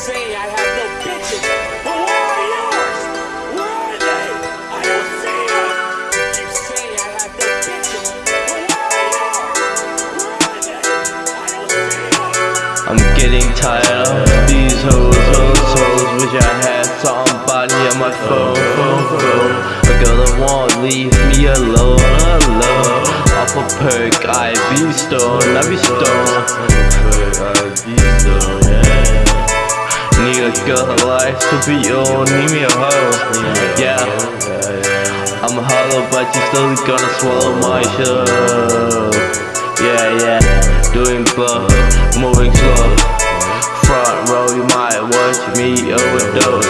say I have no bitches, but where are yours? Where are they? I don't see them. You keep saying I have no bitches, but where are yours? Where are they? I don't see them. I'm getting tired of these hoes, hoes, hoes Wish I had somebody on my phone, phone, phone A girl that won't leave me alone, alone Off a perk, I be stoned, I be stoned Perk, I be stoned, yeah That likes to be on, need me a hoe, yeah. I'm a hollow, but you still gonna swallow my shit Yeah, yeah, doing blow, moving slow. Front row, you might watch me overdose.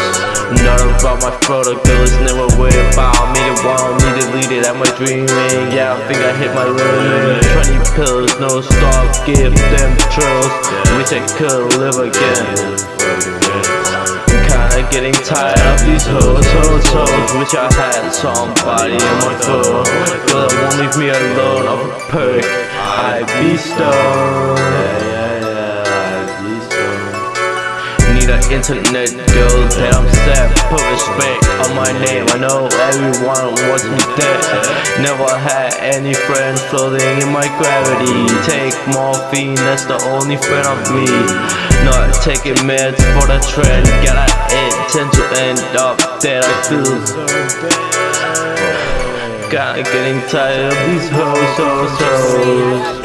Not about my protocols, never worry about me. The want me deleted at my dreaming? Yeah, I think I hit my limit 20 pills, no stop, give them thrills Wish I could live again Getting tired of these hoes, hoes, hoes Wish I had somebody in my phone Girl that won't leave me alone off a perk. I be stoned internet girl that I'm sad Put respect on my name. I know everyone wants me dead. Never had any friends floating in my gravity. Take morphine, that's the only friend of me. Not taking meds for the trend. Gotta intend to end up dead I feel. Kinda getting tired of these hoes, hoes, hoes